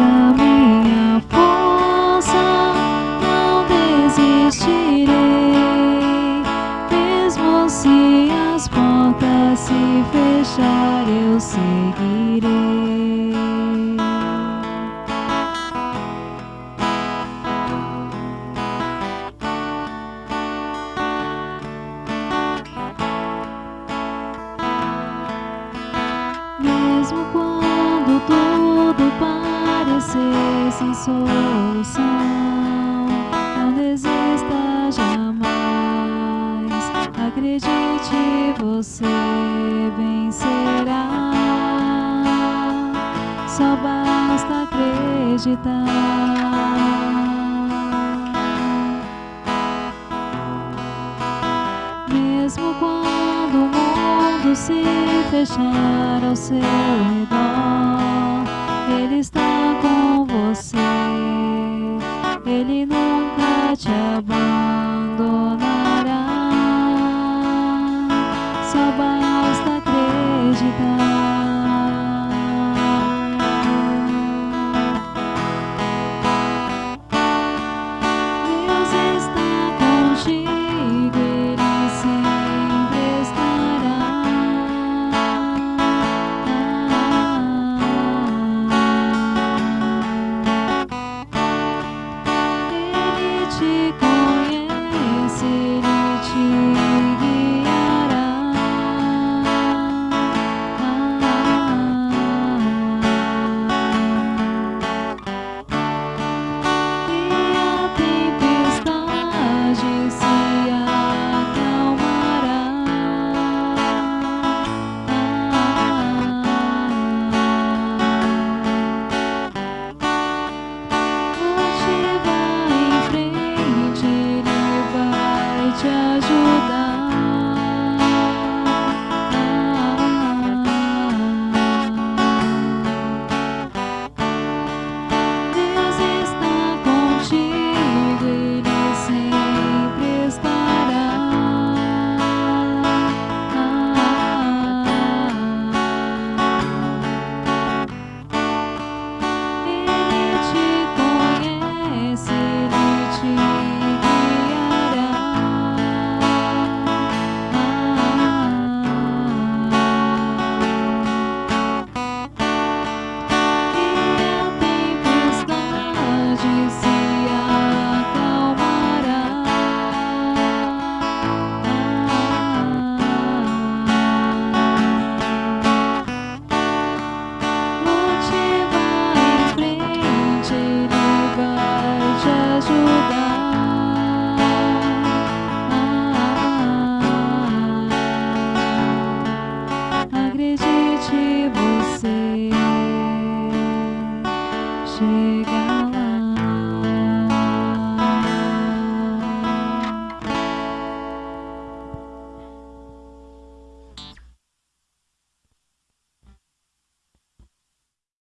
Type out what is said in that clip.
a minha força, não desistirei. Mesmo se as portas se fechar, eu seguirei. Mesmo quando tudo parecer sem solução, não desista jamais. Acredite, você vencerá. Só basta acreditar. Mesmo quando o mundo se fechar ao seu redor, Ele está com você. Ele nunca te abandonará. Conhece, ajudar. Acredite, você.